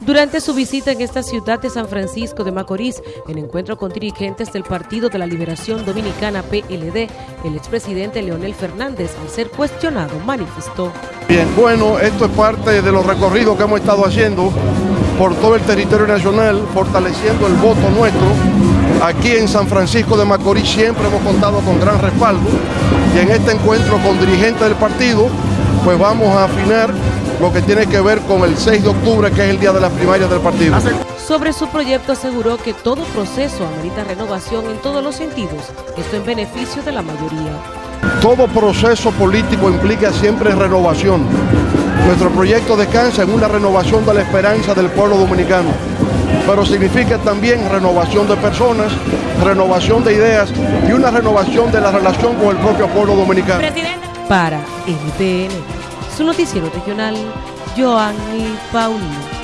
Durante su visita en esta ciudad de San Francisco de Macorís, en encuentro con dirigentes del Partido de la Liberación Dominicana PLD, el expresidente Leonel Fernández, al ser cuestionado, manifestó. Bien, bueno, esto es parte de los recorridos que hemos estado haciendo por todo el territorio nacional, fortaleciendo el voto nuestro. Aquí en San Francisco de Macorís siempre hemos contado con gran respaldo y en este encuentro con dirigentes del partido, pues vamos a afinar lo que tiene que ver con el 6 de octubre, que es el día de las primarias del partido. Sobre su proyecto aseguró que todo proceso amerita renovación en todos los sentidos, esto en beneficio de la mayoría. Todo proceso político implica siempre renovación. Nuestro proyecto descansa en una renovación de la esperanza del pueblo dominicano, pero significa también renovación de personas, renovación de ideas y una renovación de la relación con el propio pueblo dominicano. Para NTN, su noticiero regional, Joanny Paulino.